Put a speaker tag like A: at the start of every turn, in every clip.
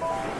A: Bapak,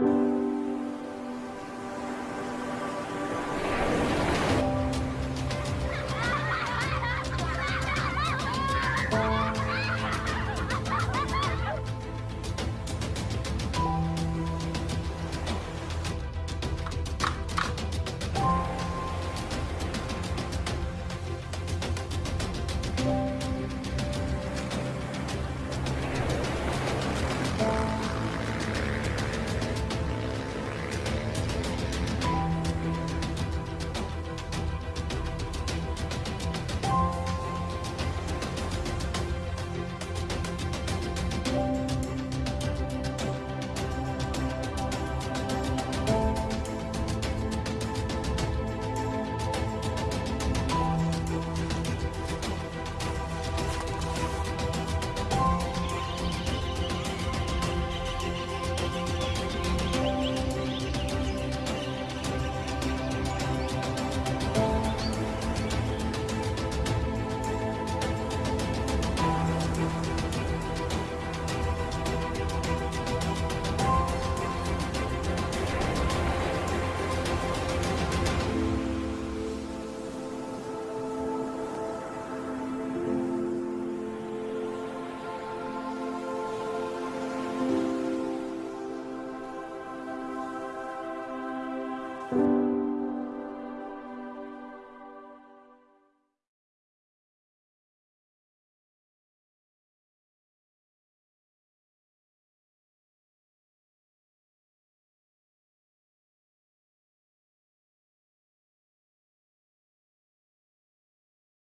A: you.